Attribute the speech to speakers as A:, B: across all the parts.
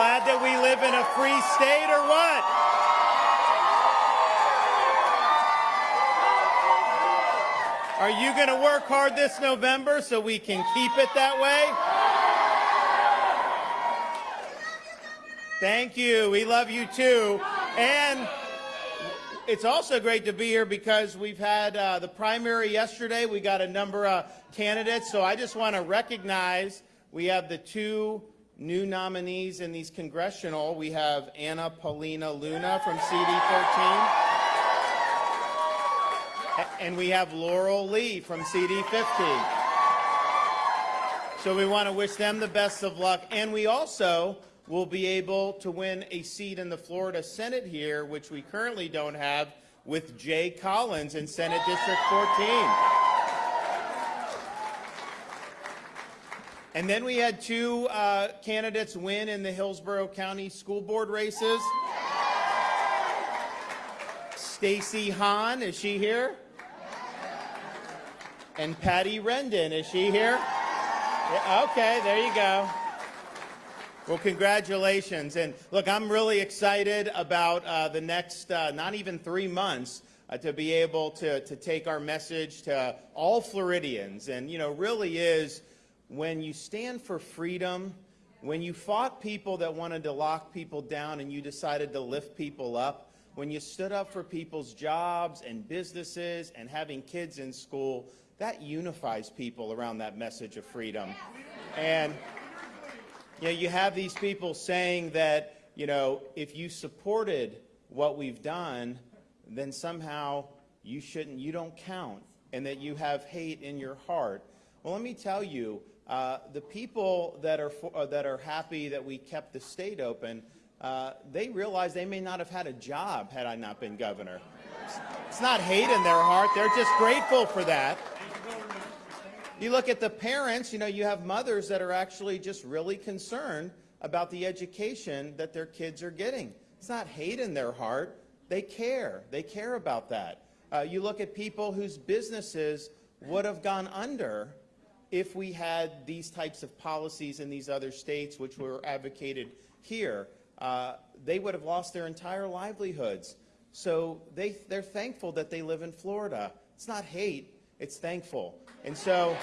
A: glad that we live in a free state or what? Are you going to work hard this November so we can keep it that way? Thank you. We love you too. And it's also great to be here because we've had uh, the primary yesterday. We got a number of candidates. So I just want to recognize we have the two new nominees in these congressional. We have Anna Paulina Luna from CD13. And we have Laurel Lee from CD15. So we want to wish them the best of luck. And we also will be able to win a seat in the Florida Senate here, which we currently don't have, with Jay Collins in Senate District 14. And then we had two uh, candidates win in the Hillsborough County School Board races. Stacy Hahn, is she here? And Patty Rendon, is she here? Yeah, okay, there you go. Well, congratulations. And look, I'm really excited about uh, the next, uh, not even three months, uh, to be able to, to take our message to all Floridians. And, you know, really is when you stand for freedom, when you fought people that wanted to lock people down and you decided to lift people up, when you stood up for people's jobs and businesses and having kids in school, that unifies people around that message of freedom. And you know, you have these people saying that, you know, if you supported what we've done, then somehow you shouldn't, you don't count, and that you have hate in your heart. Well, let me tell you, uh, the people that are, for, uh, that are happy that we kept the state open, uh, they realize they may not have had a job had I not been governor. It's, not hate in their heart. They're just grateful for that. You look at the parents, you know, you have mothers that are actually just really concerned about the education that their kids are getting. It's not hate in their heart. They care. They care about that. Uh, you look at people whose businesses would have gone under if we had these types of policies in these other states, which were advocated here. Uh, they would have lost their entire livelihoods. So they, they're thankful that they live in Florida. It's not hate, it's thankful. And so,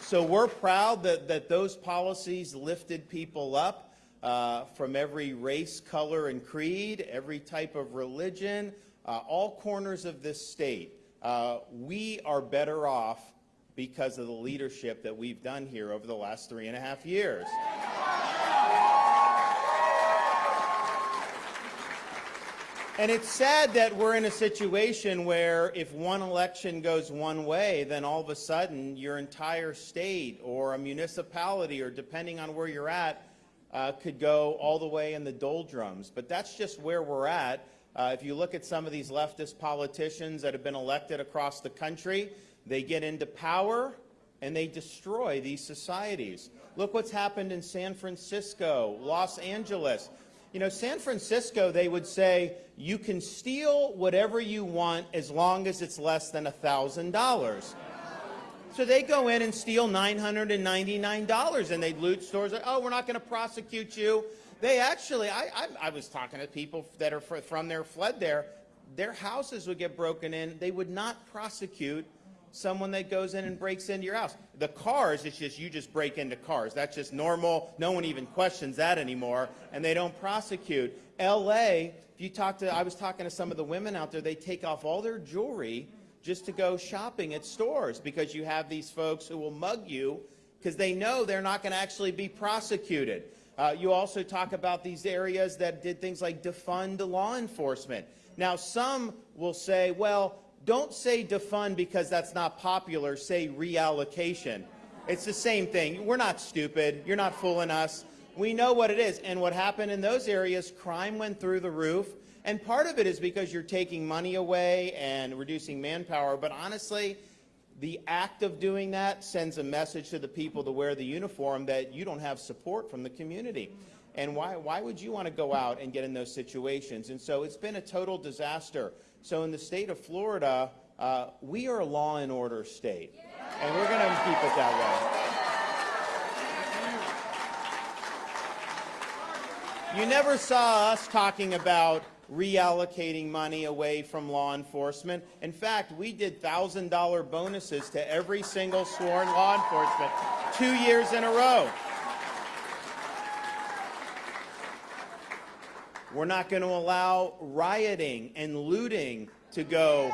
A: so we're proud that, that those policies lifted people up uh, from every race, color, and creed, every type of religion, uh, all corners of this state. Uh, we are better off because of the leadership that we've done here over the last three and a half years. And it's sad that we're in a situation where if one election goes one way, then all of a sudden your entire state or a municipality, or depending on where you're at, uh, could go all the way in the doldrums. But that's just where we're at. Uh, if you look at some of these leftist politicians that have been elected across the country, they get into power and they destroy these societies. Look what's happened in San Francisco, Los Angeles. You know, San Francisco, they would say, you can steal whatever you want as long as it's less than $1,000. So they go in and steal $999 and they loot stores. Oh, we're not going to prosecute you. They actually, I, I, I, was talking to people that are from there, fled there. Their houses would get broken in. They would not prosecute someone that goes in and breaks into your house. The cars, it's just you just break into cars. That's just normal. No one even questions that anymore, and they don't prosecute. L.A., if you talk to, I was talking to some of the women out there, they take off all their jewelry just to go shopping at stores because you have these folks who will mug you because they know they're not going to actually be prosecuted. Uh, you also talk about these areas that did things like defund law enforcement. Now, some will say, well, don't say defund because that's not popular. Say reallocation. It's the same thing. We're not stupid. You're not fooling us. We know what it is. And what happened in those areas, crime went through the roof. And part of it is because you're taking money away and reducing manpower. But honestly, the act of doing that sends a message to the people to wear the uniform that you don't have support from the community. And why, why would you want to go out and get in those situations? And so it's been a total disaster. So in the state of Florida, uh, we are a law and order state. And we're going to keep it that way. You never saw us talking about reallocating money away from law enforcement. In fact, we did $1,000 bonuses to every single sworn law enforcement two years in a row. We're not going to allow rioting and looting to go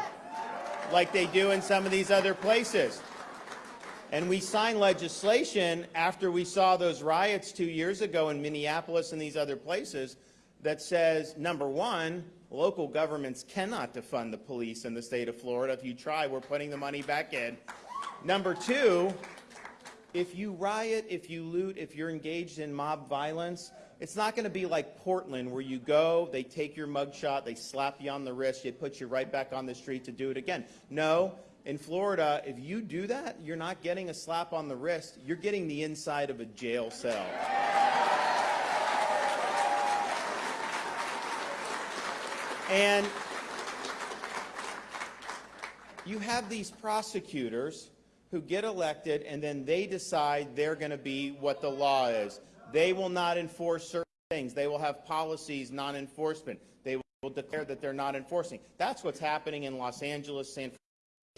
A: like they do in some of these other places. And we signed legislation after we saw those riots two years ago in Minneapolis and these other places that says, number one, local governments cannot defund the police in the state of Florida. If you try, we're putting the money back in. Number two, if you riot, if you loot, if you're engaged in mob violence, it's not going to be like Portland where you go, they take your mugshot, they slap you on the wrist, they put you right back on the street to do it again. No, in Florida, if you do that, you're not getting a slap on the wrist, you're getting the inside of a jail cell. And you have these prosecutors who get elected and then they decide they're going to be what the law is. They will not enforce certain things. They will have policies, non-enforcement. They will declare that they're not enforcing. That's what's happening in Los Angeles, San Francisco,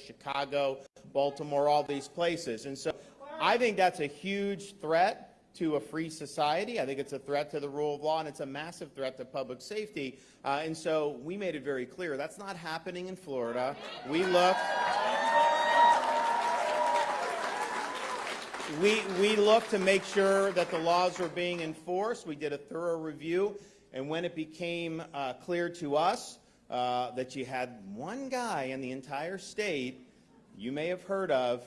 A: Chicago, Baltimore, all these places. And so I think that's a huge threat to a free society. I think it's a threat to the rule of law, and it's a massive threat to public safety. Uh, and so we made it very clear that's not happening in Florida. We looked. We, we looked to make sure that the laws were being enforced. We did a thorough review. And when it became uh, clear to us uh, that you had one guy in the entire state, you may have heard of,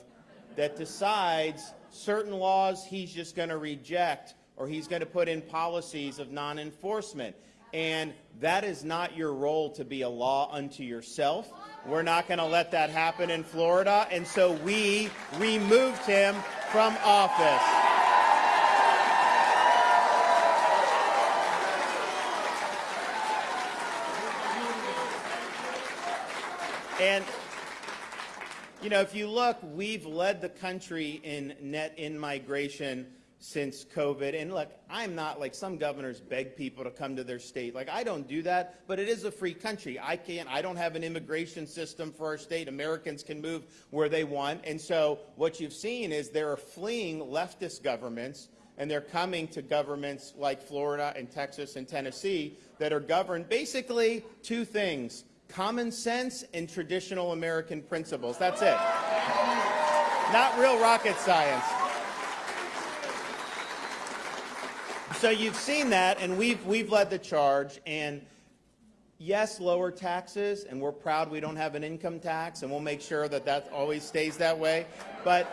A: that decides certain laws he's just going to reject or he's going to put in policies of non-enforcement. And that is not your role to be a law unto yourself. We're not going to let that happen in Florida. And so we removed him from office. And you know, if you look, we've led the country in net in-migration since COVID. And look, I'm not like some governors beg people to come to their state. Like I don't do that, but it is a free country. I can't, I don't have an immigration system for our state. Americans can move where they want. And so what you've seen is they're fleeing leftist governments and they're coming to governments like Florida and Texas and Tennessee that are governed basically two things common sense and traditional American principles. That's it. Not real rocket science. So you've seen that, and we've, we've led the charge. And yes, lower taxes, and we're proud we don't have an income tax, and we'll make sure that that always stays that way. But,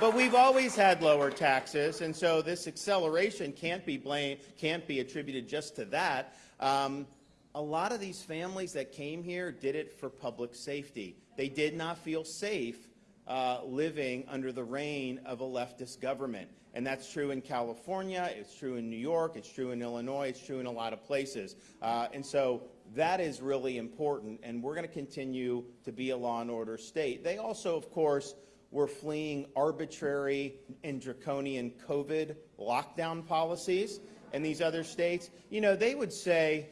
A: but we've always had lower taxes, and so this acceleration can't be blamed, can't be attributed just to that. Um, a lot of these families that came here did it for public safety. They did not feel safe uh, living under the reign of a leftist government. And that's true in California, it's true in New York, it's true in Illinois, it's true in a lot of places. Uh, and so that is really important, and we're going to continue to be a law and order state. They also, of course, were fleeing arbitrary and draconian COVID lockdown policies in these other states. You know, they would say,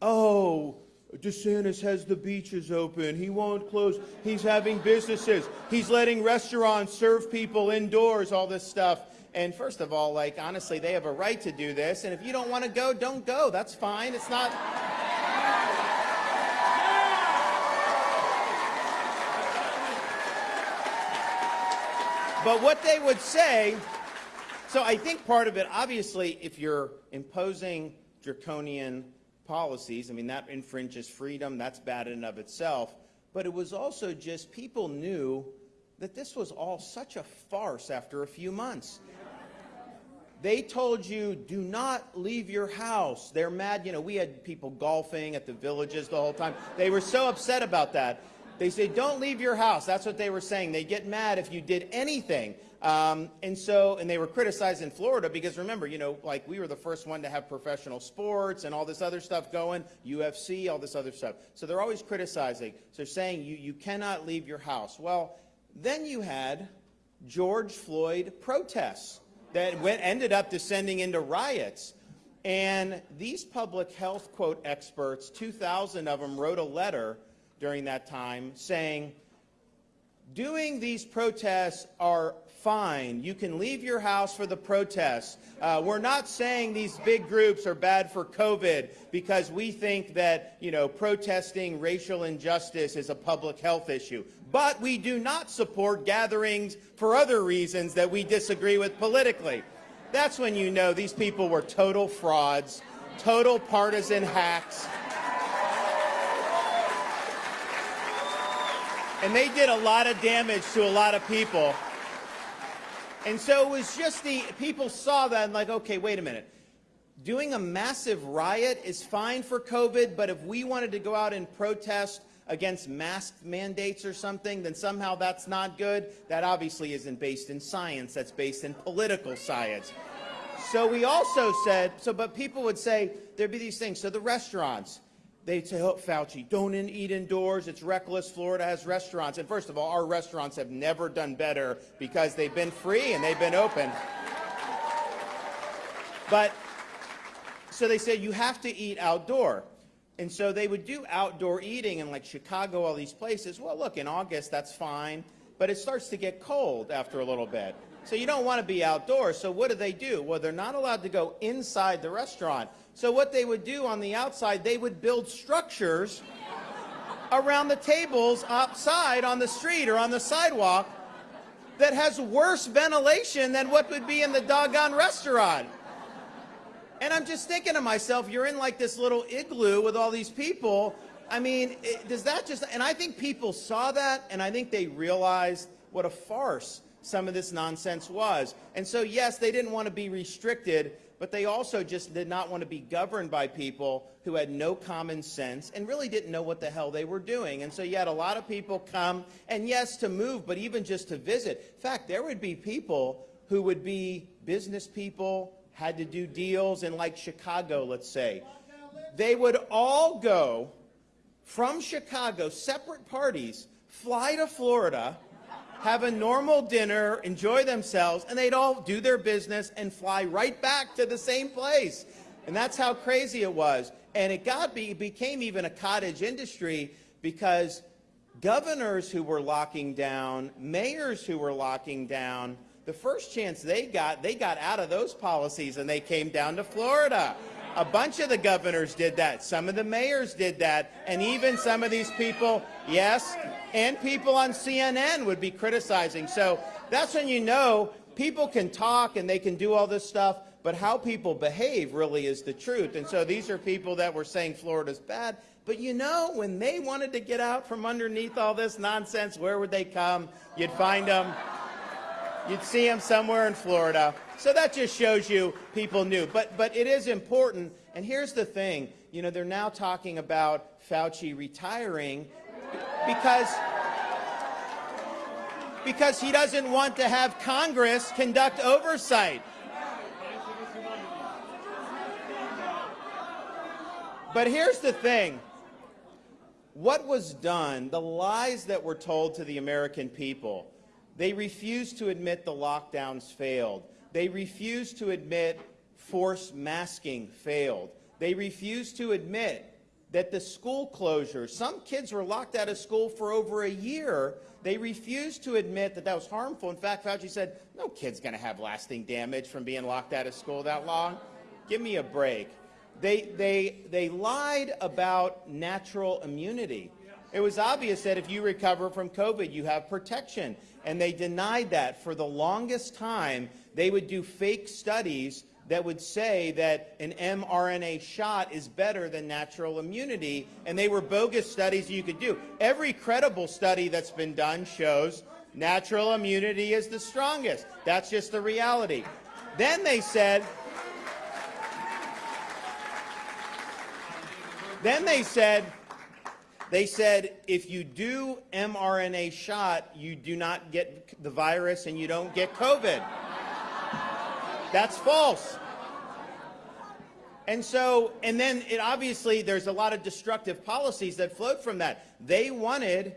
A: Oh, DeSantis has the beaches open. He won't close. He's having businesses. He's letting restaurants serve people indoors, all this stuff. And first of all, like, honestly, they have a right to do this. And if you don't want to go, don't go. That's fine. It's not. But what they would say, so I think part of it, obviously, if you're imposing draconian policies. I mean, that infringes freedom. That's bad in and of itself. But it was also just people knew that this was all such a farce after a few months. They told you, do not leave your house. They're mad. You know, we had people golfing at the villages the whole time. They were so upset about that. They say, don't leave your house. That's what they were saying. They get mad if you did anything. Um, and so, and they were criticized in Florida because remember, you know, like we were the first one to have professional sports and all this other stuff going, UFC, all this other stuff. So they're always criticizing. So they're saying you, you cannot leave your house. Well, Then you had George Floyd protests that went, ended up descending into riots. And these public health, quote, experts, 2,000 of them wrote a letter during that time saying, doing these protests are fine. You can leave your house for the protests. Uh, we're not saying these big groups are bad for COVID because we think that, you know, protesting racial injustice is a public health issue. But we do not support gatherings for other reasons that we disagree with politically. That's when you know these people were total frauds, total partisan hacks. And they did a lot of damage to a lot of people. And so it was just the people saw that and like, okay, wait a minute. Doing a massive riot is fine for COVID, but if we wanted to go out and protest against mask mandates or something, then somehow that's not good. That obviously isn't based in science. That's based in political science. So we also said, so but people would say there'd be these things. So the restaurants, they'd say, oh, Fauci, don't eat indoors. It's reckless. Florida has restaurants. And first of all, our restaurants have never done better because they've been free and they've been open. But so they said you have to eat outdoor. And so they would do outdoor eating in like Chicago, all these places. Well, look, in August, that's fine. But it starts to get cold after a little bit. So you don't want to be outdoors. So what do they do? Well, they're not allowed to go inside the restaurant. So what they would do on the outside, they would build structures around the tables outside on the street or on the sidewalk that has worse ventilation than what would be in the doggone restaurant. And I'm just thinking to myself, you're in like this little igloo with all these people. I mean, it, does that just, and I think people saw that and I think they realized what a farce some of this nonsense was. And so, yes, they didn't want to be restricted, but they also just did not want to be governed by people who had no common sense and really didn't know what the hell they were doing. And so you had a lot of people come, and yes, to move, but even just to visit. In fact, there would be people who would be business people, had to do deals in like Chicago, let's say. They would all go from Chicago, separate parties, fly to Florida, have a normal dinner, enjoy themselves, and they'd all do their business and fly right back to the same place. And that's how crazy it was. And it got be, became even a cottage industry because governors who were locking down, mayors who were locking down, the first chance they got, they got out of those policies and they came down to Florida. A bunch of the governors did that. Some of the mayors did that. And even some of these people, yes, and people on CNN would be criticizing. So that's when you know people can talk and they can do all this stuff, but how people behave really is the truth. And so these are people that were saying Florida's bad. But you know, when they wanted to get out from underneath all this nonsense, where would they come? You'd find them. You'd see them somewhere in Florida. So that just shows you people knew. But, but it is important. And here's the thing. You know, they're now talking about Fauci retiring because, because he doesn't want to have Congress conduct oversight. But here's the thing. What was done, the lies that were told to the American people, they refused to admit the lockdowns failed. They refused to admit force masking failed. They refused to admit that the school closures, some kids were locked out of school for over a year. They refused to admit that that was harmful. In fact, Fauci said, no kid's going to have lasting damage from being locked out of school that long. Give me a break. They, they, they lied about natural immunity. It was obvious that if you recover from COVID, you have protection. And they denied that for the longest time. They would do fake studies that would say that an mRNA shot is better than natural immunity, and they were bogus studies you could do. Every credible study that's been done shows natural immunity is the strongest. That's just the reality. Then they said, then they said, they said if you do mRNA shot, you do not get the virus and you don't get COVID. That's false. And so, and then it obviously there's a lot of destructive policies that flowed from that. They wanted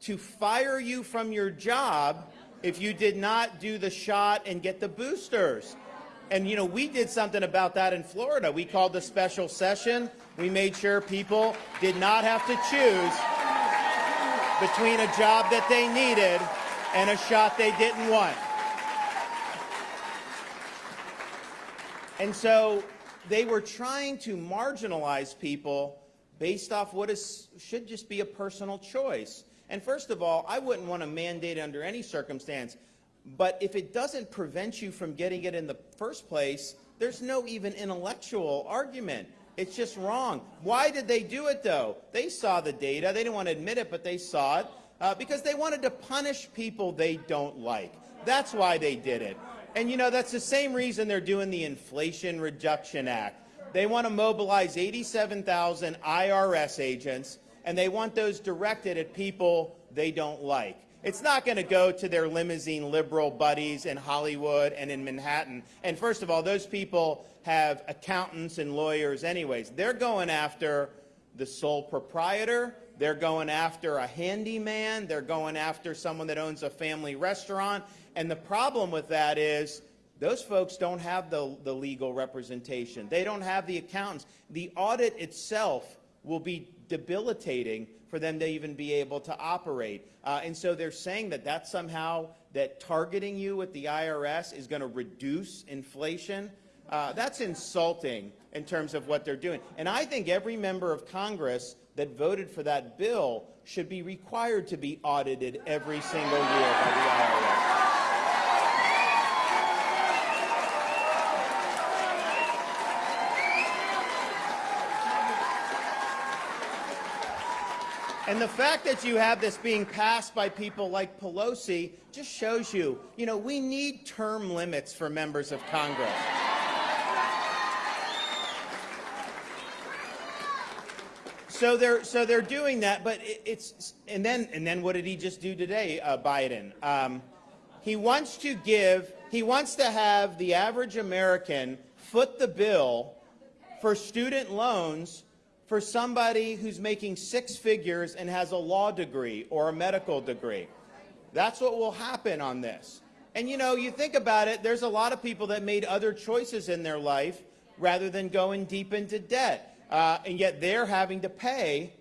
A: to fire you from your job if you did not do the shot and get the boosters. And, you know, we did something about that in Florida. We called a special session. We made sure people did not have to choose between a job that they needed and a shot they didn't want. And so they were trying to marginalize people based off what is, should just be a personal choice. And first of all, I wouldn't want to mandate under any circumstance. But if it doesn't prevent you from getting it in the first place, there's no even intellectual argument. It's just wrong. Why did they do it, though? They saw the data. They didn't want to admit it, but they saw it uh, because they wanted to punish people they don't like. That's why they did it. And, you know, that's the same reason they're doing the Inflation Reduction Act. They want to mobilize 87,000 IRS agents, and they want those directed at people they don't like. It's not going to go to their limousine liberal buddies in Hollywood and in Manhattan. And first of all, those people have accountants and lawyers anyways. They're going after the sole proprietor. They're going after a handyman. They're going after someone that owns a family restaurant. And the problem with that is those folks don't have the, the legal representation. They don't have the accountants. The audit itself will be debilitating for them to even be able to operate. Uh, and so they're saying that that somehow, that targeting you with the IRS is going to reduce inflation. Uh, that's insulting in terms of what they're doing. And I think every member of Congress that voted for that bill should be required to be audited every single year by the IRS. And the fact that you have this being passed by people like Pelosi just shows you, you know, we need term limits for members of Congress. So they're so they're doing that, but it, it's and then and then what did he just do today, uh, Biden? Um, he wants to give, he wants to have the average American foot the bill for student loans for somebody who's making six figures and has a law degree or a medical degree. That's what will happen on this. And you know, you think about it, there's a lot of people that made other choices in their life rather than going deep into debt. Uh, and yet they're having to pay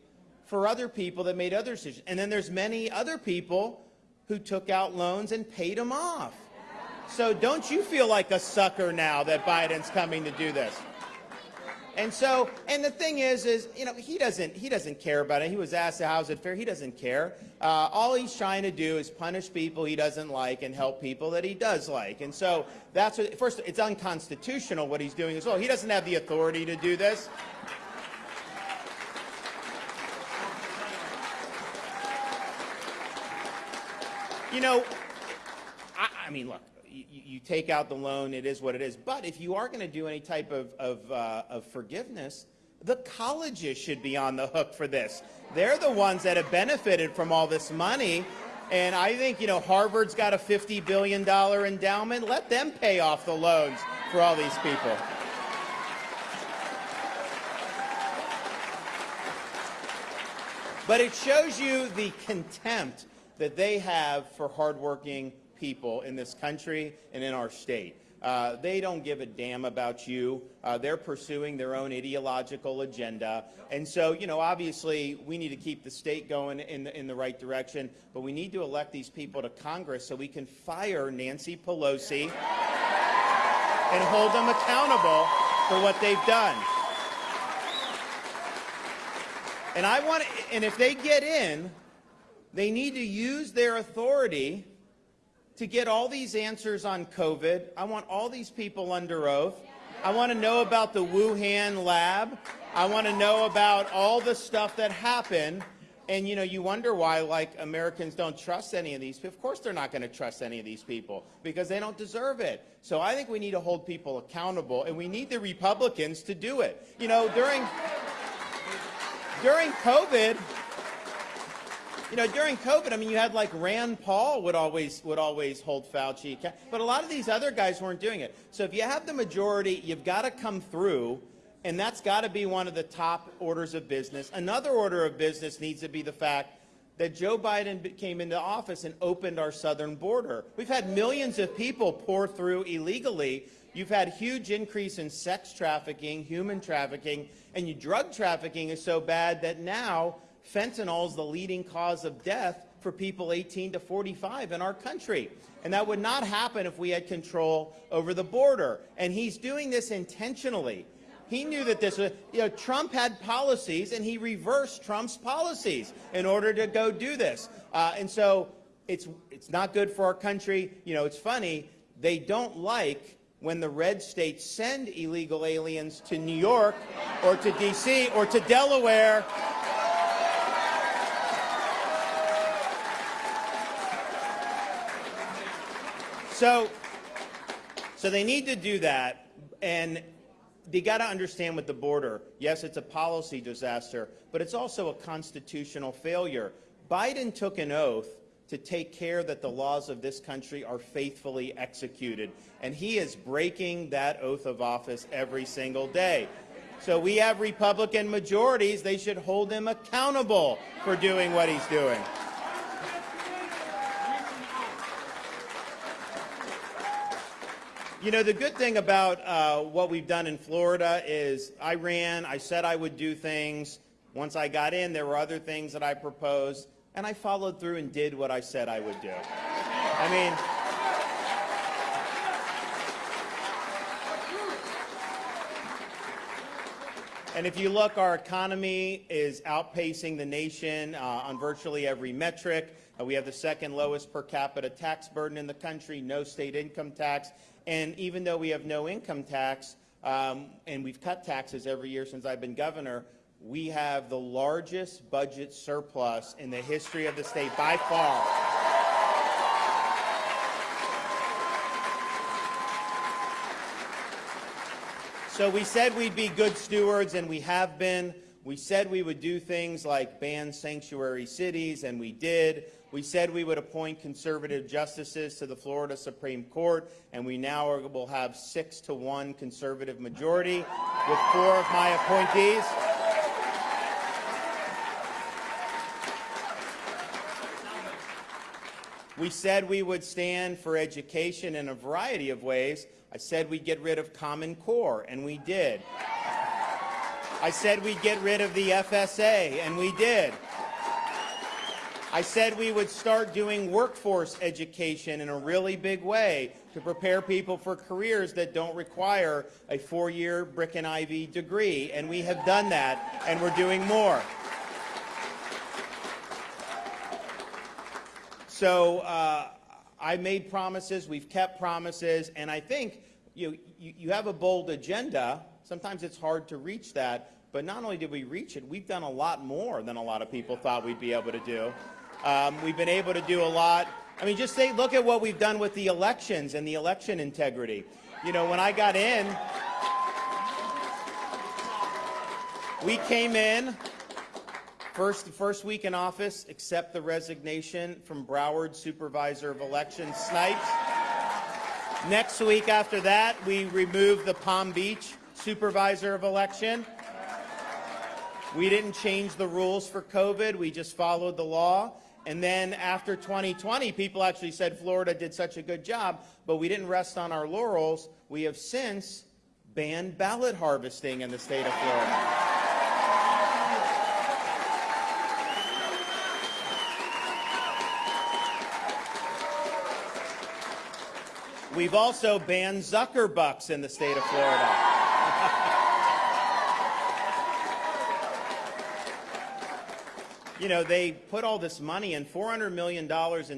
A: for other people that made other decisions. And then there's many other people who took out loans and paid them off. So don't you feel like a sucker now that Biden's coming to do this? And so, and the thing is, is you know, he doesn't he doesn't care about it. He was asked, "How's it fair?" He doesn't care. Uh, all he's trying to do is punish people he doesn't like and help people that he does like. And so that's what. First, it's unconstitutional what he's doing as well. He doesn't have the authority to do this. You know, I, I mean, look you, you, take out the loan, it is what it is. But if you are going to do any type of, of, uh, of forgiveness, the colleges should be on the hook for this. They're the ones that have benefited from all this money. And I think, you know, Harvard's got a $50 billion endowment. Let them pay off the loans for all these people. But it shows you the contempt that they have for hardworking people in this country and in our state. Uh, they don't give a damn about you. Uh, they're pursuing their own ideological agenda. And so, you know, obviously we need to keep the state going in the, in the right direction, but we need to elect these people to Congress so we can fire Nancy Pelosi and hold them accountable for what they've done. And I want to, and if they get in, they need to use their authority to get all these answers on COVID. I want all these people under oath. I want to know about the Wuhan lab. I want to know about all the stuff that happened. And, you know, you wonder why, like, Americans don't trust any of these. Of course they're not going to trust any of these people because they don't deserve it. So I think we need to hold people accountable, and we need the Republicans to do it. You know, during, during COVID, you know, during COVID, I mean, you had like Rand Paul would always would always hold Fauci, but a lot of these other guys weren't doing it. So if you have the majority, you've got to come through, and that's got to be one of the top orders of business. Another order of business needs to be the fact that Joe Biden came into office and opened our southern border. We've had millions of people pour through illegally. You've had huge increase in sex trafficking, human trafficking, and drug trafficking is so bad that now fentanyl is the leading cause of death for people 18 to 45 in our country. And that would not happen if we had control over the border. And he's doing this intentionally. He knew that this was, you know, Trump had policies and he reversed Trump's policies in order to go do this. Uh, and so it's, it's not good for our country. You know, it's funny, they don't like when the red states send illegal aliens to New York or to D.C. or to Delaware So, so they need to do that, and they got to understand with the border, yes, it's a policy disaster, but it's also a constitutional failure. Biden took an oath to take care that the laws of this country are faithfully executed, and he is breaking that oath of office every single day. So we have Republican majorities. They should hold him accountable for doing what he's doing. You know, the good thing about uh, what we've done in Florida is I ran, I said I would do things. Once I got in, there were other things that I proposed, and I followed through and did what I said I would do. I mean, And if you look, our economy is outpacing the nation uh, on virtually every metric. Uh, we have the second lowest per capita tax burden in the country, no state income tax. And even though we have no income tax, um, and we've cut taxes every year since I've been governor, we have the largest budget surplus in the history of the state by far. So we said we'd be good stewards, and we have been. We said we would do things like ban sanctuary cities, and we did. We said we would appoint conservative justices to the Florida Supreme Court, and we now are, will have six to one conservative majority with four of my appointees. We said we would stand for education in a variety of ways. I said we'd get rid of Common Core, and we did. I said we'd get rid of the FSA, and we did. I said we would start doing workforce education in a really big way to prepare people for careers that don't require a four-year brick and ivy degree, and we have done that, and we're doing more. So uh, I made promises, we've kept promises, and I think you, you, you have a bold agenda. Sometimes it's hard to reach that, but not only did we reach it, we've done a lot more than a lot of people thought we'd be able to do. Um, we've been able to do a lot. I mean, just say, look at what we've done with the elections and the election integrity. You know, when I got in, we came in, first, first week in office, accept the resignation from Broward Supervisor of Elections, Snipes. Next week after that, we removed the Palm Beach Supervisor of Election. We didn't change the rules for COVID. We just followed the law. And then after 2020, people actually said Florida did such a good job, but we didn't rest on our laurels. We have since banned ballot harvesting in the state of Florida. We've also banned Zuckerbucks in the state of Florida. you know, they put all this money in, $400 million in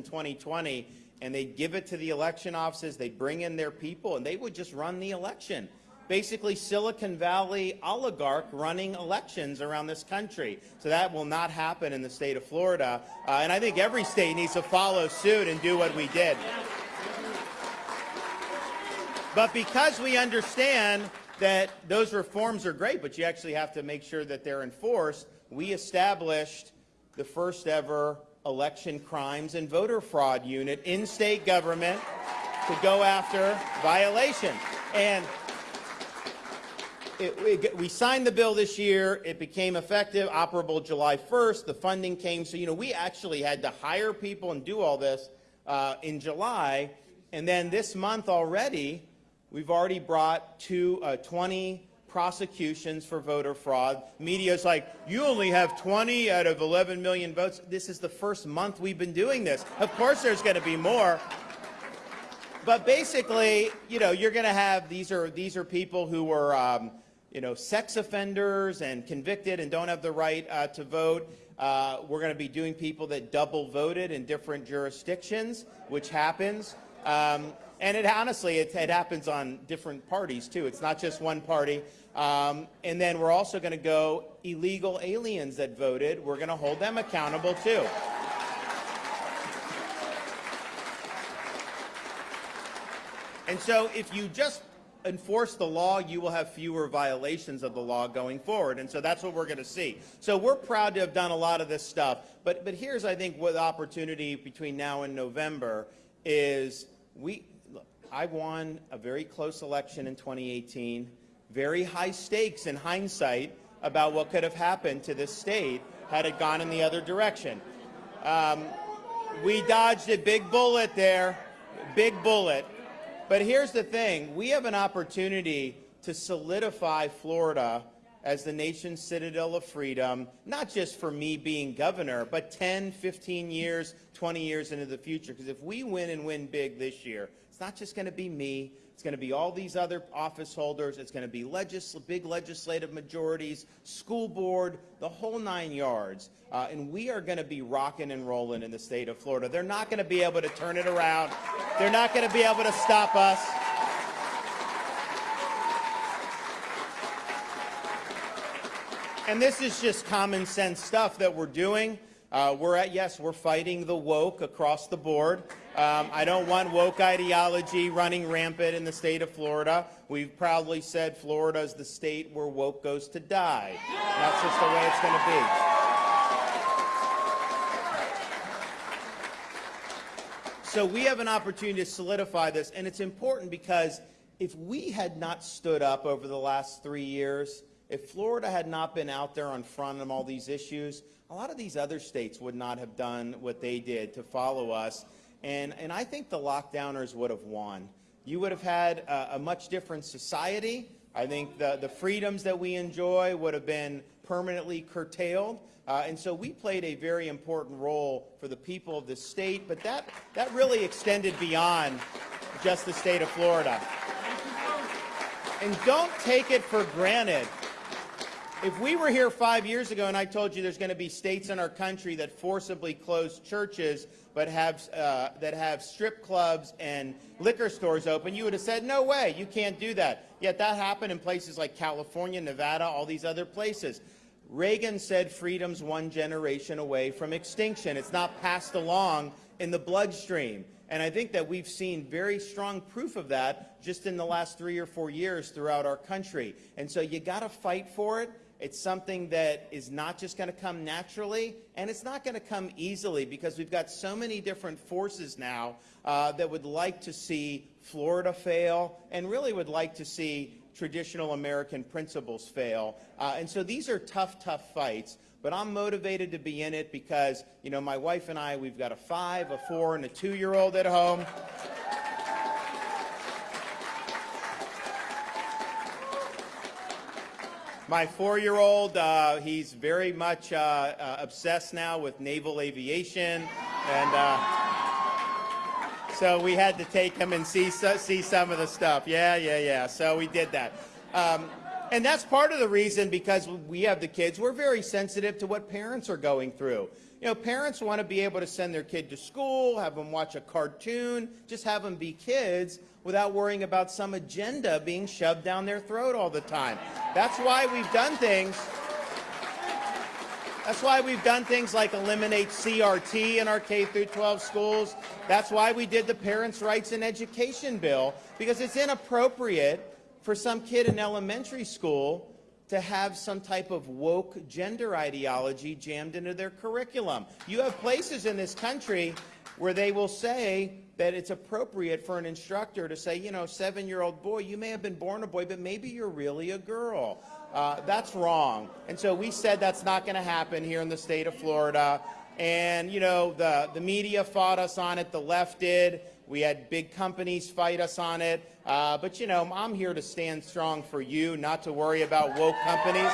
A: 2020, and they give it to the election offices, they bring in their people, and they would just run the election. Basically, Silicon Valley oligarch running elections around this country. So that will not happen in the state of Florida. Uh, and I think every state needs to follow suit and do what we did. But because we understand that those reforms are great, but you actually have to make sure that they're enforced, we established the first ever election crimes and voter fraud unit in state government to go after violations. And it, it, we signed the bill this year. It became effective, operable July 1st. The funding came. So, you know, we actually had to hire people and do all this uh, in July. And then this month already, we've already brought two, uh, 20 prosecutions for voter fraud. Media's like, you only have 20 out of 11 million votes. This is the first month we've been doing this. Of course there's going to be more. But basically, you know, you're going to have, these are, these are people who were, um, you know, sex offenders and convicted and don't have the right uh, to vote. Uh, we're going to be doing people that double voted in different jurisdictions, which happens. Um, and it honestly, it, it, happens on different parties too. It's not just one party. Um, and then we're also going to go illegal aliens that voted. We're going to hold them accountable too. And so if you just enforce the law, you will have fewer violations of the law going forward. And so that's what we're going to see. So we're proud to have done a lot of this stuff. But, but here's, I think, what opportunity between now and November is we, look, I won a very close election in 2018, very high stakes in hindsight about what could have happened to this state had it gone in the other direction. Um, we dodged a big bullet there, big bullet. But here's the thing. We have an opportunity to solidify Florida as the nation's citadel of freedom, not just for me being governor, but 10, 15 years, 20 years into the future. Because if we win and win big this year, it's not just going to be me. It's going to be all these other office holders. It's going to be big legislative majorities, school board, the whole nine yards. Uh, and we are going to be rocking and rolling in the state of Florida. They're not going to be able to turn it around. They're not going to be able to stop us. And this is just common sense stuff that we're doing. Uh, we're at, yes, we're fighting the woke across the board. Um, I don't want woke ideology running rampant in the state of Florida. We've proudly said Florida is the state where woke goes to die. That's just the way it's going to be. So we have an opportunity to solidify this, and it's important because if we had not stood up over the last three years, if Florida had not been out there on front of all these issues, a lot of these other states would not have done what they did to follow us. And, and I think the lockdowners would have won. You would have had a, a much different society. I think the, the freedoms that we enjoy would have been permanently curtailed. Uh, and so we played a very important role for the people of the state, but that, that really extended beyond just the state of Florida. And don't take it for granted. If we were here five years ago and I told you there's going to be states in our country that forcibly close churches but have, uh, that have strip clubs and liquor stores open, you would have said, no way, you can't do that. Yet that happened in places like California, Nevada, all these other places. Reagan said freedom's one generation away from extinction. It's not passed along in the bloodstream. And I think that we've seen very strong proof of that just in the last three or four years throughout our country. And so you got to fight for it. It's something that is not just going to come naturally, and it's not going to come easily because we've got so many different forces now uh, that would like to see Florida fail and really would like to see traditional American principles fail. Uh, and so these are tough, tough fights. But I'm motivated to be in it because, you know, my wife and I, we've got a five, a four, and a two-year-old at home. My four-year-old, uh, he's very much uh, uh, obsessed now with naval aviation, and uh, so we had to take him and see see some of the stuff. Yeah, yeah, yeah. So we did that, um, and that's part of the reason because we have the kids. We're very sensitive to what parents are going through. You know, parents want to be able to send their kid to school, have them watch a cartoon, just have them be kids without worrying about some agenda being shoved down their throat all the time. That's why we've done things. That's why we've done things like eliminate CRT in our K through 12 schools. That's why we did the Parents' Rights in Education bill because it's inappropriate for some kid in elementary school to have some type of woke gender ideology jammed into their curriculum. You have places in this country where they will say that it's appropriate for an instructor to say, you know, seven-year-old boy, you may have been born a boy, but maybe you're really a girl. Uh, that's wrong. And so we said that's not going to happen here in the state of Florida. And, you know, the, the media fought us on it, the left did. We had big companies fight us on it. Uh, but, you know, I'm here to stand strong for you, not to worry about woke companies.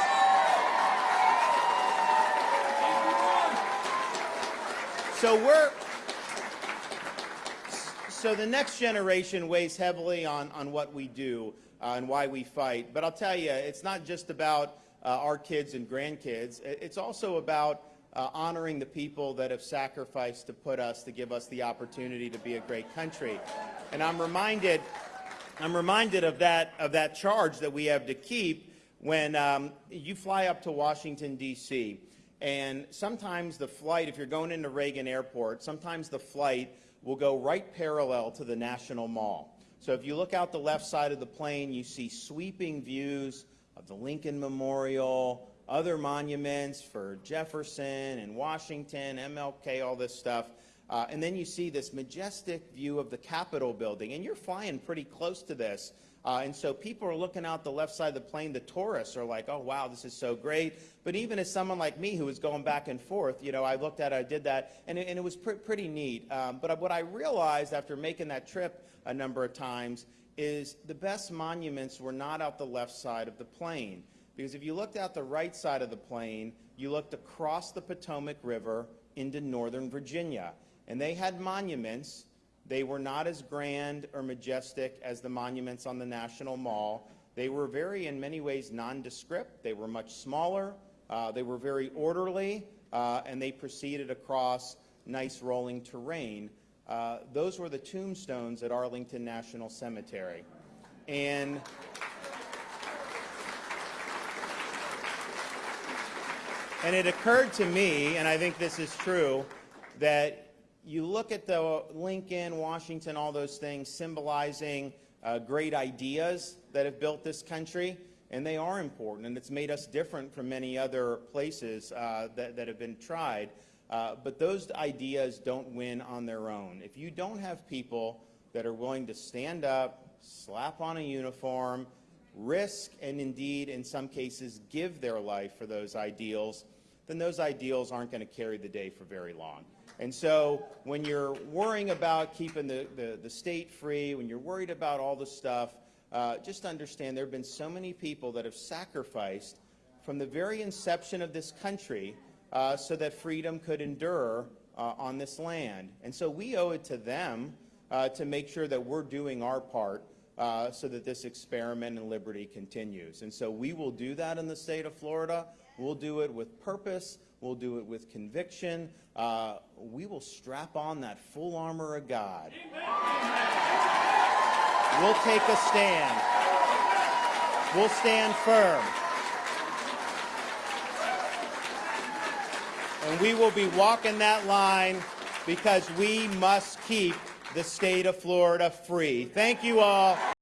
A: So we're, so the next generation weighs heavily on, on what we do uh, and why we fight. But I'll tell you, it's not just about uh, our kids and grandkids. It's also about uh, honoring the people that have sacrificed to put us, to give us the opportunity to be a great country. And I'm reminded, I'm reminded of that, of that charge that we have to keep when um, you fly up to Washington, D.C. And sometimes the flight, if you're going into Reagan Airport, sometimes the flight will go right parallel to the National Mall. So if you look out the left side of the plane, you see sweeping views of the Lincoln Memorial, other monuments for Jefferson and Washington, MLK, all this stuff. Uh, and then you see this majestic view of the Capitol building, and you're flying pretty close to this. Uh, and so people are looking out the left side of the plane. The tourists are like, oh, wow, this is so great. But even as someone like me who was going back and forth, you know, I looked at it, I did that, and it, and it was pr pretty neat. Um, but what I realized after making that trip a number of times is the best monuments were not out the left side of the plane. Because if you looked out the right side of the plane, you looked across the Potomac River into northern Virginia. And they had monuments. They were not as grand or majestic as the monuments on the National Mall. They were very, in many ways, nondescript. They were much smaller. Uh, they were very orderly, uh, and they proceeded across nice rolling terrain. Uh, those were the tombstones at Arlington National Cemetery. And And it occurred to me, and I think this is true, that you look at the Lincoln, Washington, all those things symbolizing uh, great ideas that have built this country, and they are important, and it's made us different from many other places uh, that, that have been tried. Uh, but those ideas don't win on their own. If you don't have people that are willing to stand up, slap on a uniform, risk, and indeed, in some cases, give their life for those ideals, then those ideals aren't going to carry the day for very long. And so when you're worrying about keeping the, the, the state free, when you're worried about all the stuff, uh, just understand there have been so many people that have sacrificed from the very inception of this country uh, so that freedom could endure uh, on this land. And so we owe it to them uh, to make sure that we're doing our part uh, so that this experiment in liberty continues. And so we will do that in the state of Florida. We'll do it with purpose. We'll do it with conviction. Uh, we will strap on that full armor of God. We'll take a stand. We'll stand firm. And we will be walking that line because we must keep the state of Florida free. Thank you all.